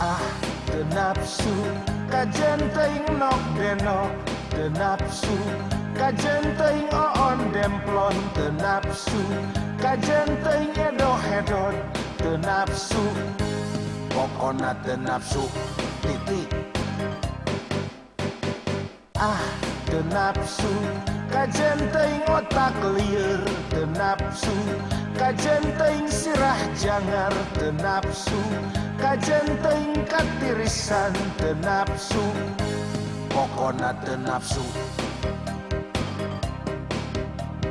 Ah, nafsu kajen teng nok denok te nafsu kajen teng oon demplon. Te nafsu kajen teng edo hedot te nafsu Pokoknya ada nafsu. Titik. Ah, ada nafsu. Kajen teing otak liar Ada nafsu. Kajen teing sirah jangar Ada nafsu. Kajen teing katirisan Ada nafsu. Pokoknya ada nafsu.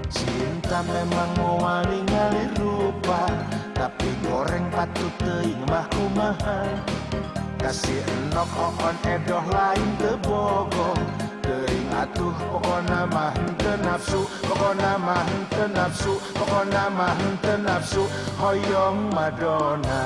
Cinta memang mau ngalir rupa. patu mah kumaha Kasih enok oon edoh lain tebogong Tering atuh pokona mah henteu nafsu Pokona mah henteu nafsu Pokona mah henteu nafsu Hoyong Madonna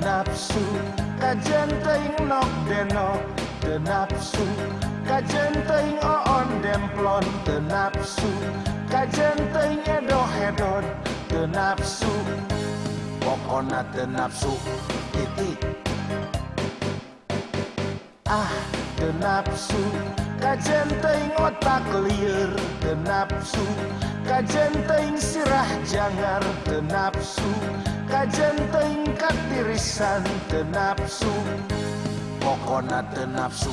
nafsu kajen teing nok denok te nafsu kajen ting on demplon te nafsu kajen teing edo hedon te nafsu pokona te nafsu. Titik ah te nafsu kajen teing otak liar te nafsu kajen teing sirah jangar te nafsu kajenting katirisan tenapsu pokona tenapsu.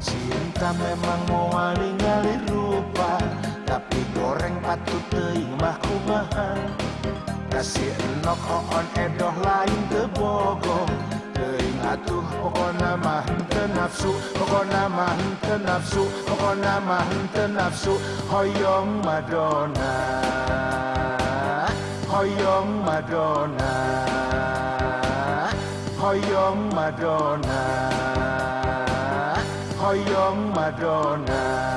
Cinta memang mau ngali rupa tapi goreng patut teing mah kumaha. Kasih enok on edoh lain tebogo teing atuh pokona mah nafsu Pokonama hente nafsu Pokonama hente nafsu. Hoyong Madonna Hoyong Madonna Hoyong Madonna Hoyong Madonna.